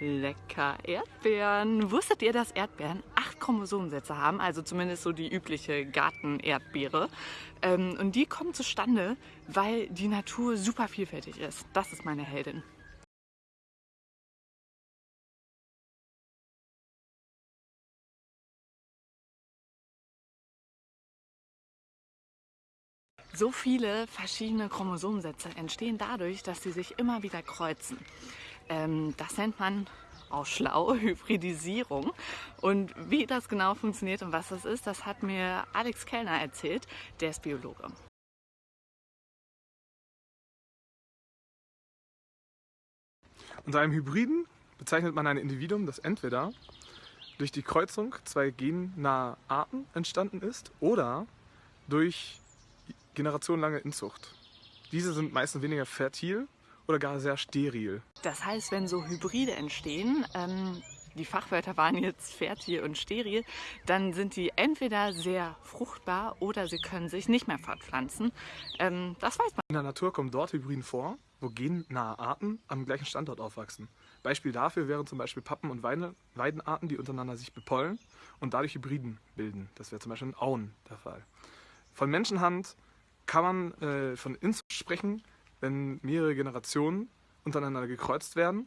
Lecker Erdbeeren. Wusstet ihr, dass Erdbeeren acht Chromosomensätze haben? Also zumindest so die übliche Garten-Erdbeere. Ähm, und die kommen zustande, weil die Natur super vielfältig ist. Das ist meine Heldin. So viele verschiedene Chromosomensätze entstehen dadurch, dass sie sich immer wieder kreuzen. Ähm, das nennt man auch schlau, Hybridisierung. Und wie das genau funktioniert und was das ist, das hat mir Alex Kellner erzählt, der ist Biologe. Unter einem Hybriden bezeichnet man ein Individuum, das entweder durch die Kreuzung zwei gennahe Arten entstanden ist oder durch generationenlange Inzucht. Diese sind meistens weniger fertil oder gar sehr steril. Das heißt, wenn so Hybride entstehen, ähm, die Fachwörter waren jetzt fertil und steril, dann sind die entweder sehr fruchtbar oder sie können sich nicht mehr fortpflanzen. Ähm, das weiß man. In der Natur kommen dort Hybriden vor, wo gennahe Arten am gleichen Standort aufwachsen. Beispiel dafür wären zum Beispiel Pappen- und Weidenarten, die untereinander sich bepollen und dadurch Hybriden bilden. Das wäre zum Beispiel in Auen der Fall. Von Menschenhand kann man äh, von Inzucht sprechen, wenn mehrere Generationen untereinander gekreuzt werden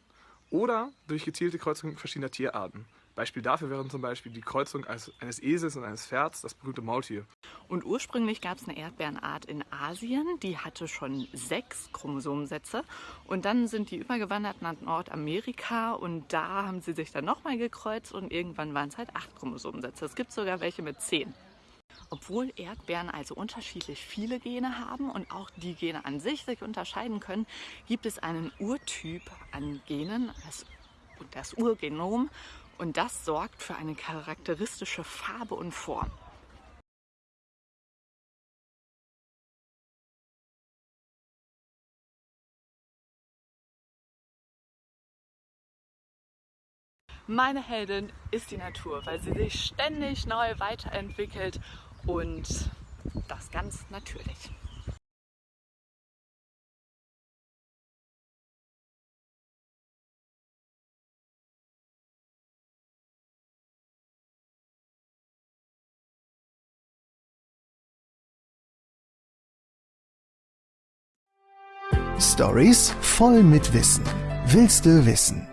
oder durch gezielte Kreuzung verschiedener Tierarten. Beispiel dafür wären zum Beispiel die Kreuzung eines Esels und eines Pferds, das berühmte Maultier. Und ursprünglich gab es eine Erdbeerenart in Asien, die hatte schon sechs Chromosomensätze. Und dann sind die übergewandert nach Nordamerika und da haben sie sich dann nochmal gekreuzt und irgendwann waren es halt acht Chromosomensätze. Es gibt sogar welche mit zehn. Obwohl Erdbeeren also unterschiedlich viele Gene haben und auch die Gene an sich sich unterscheiden können, gibt es einen Urtyp an Genen, das, das Urgenom, und das sorgt für eine charakteristische Farbe und Form. Meine Heldin ist die Natur, weil sie sich ständig neu weiterentwickelt und das ganz natürlich. Stories voll mit Wissen. Willst du wissen?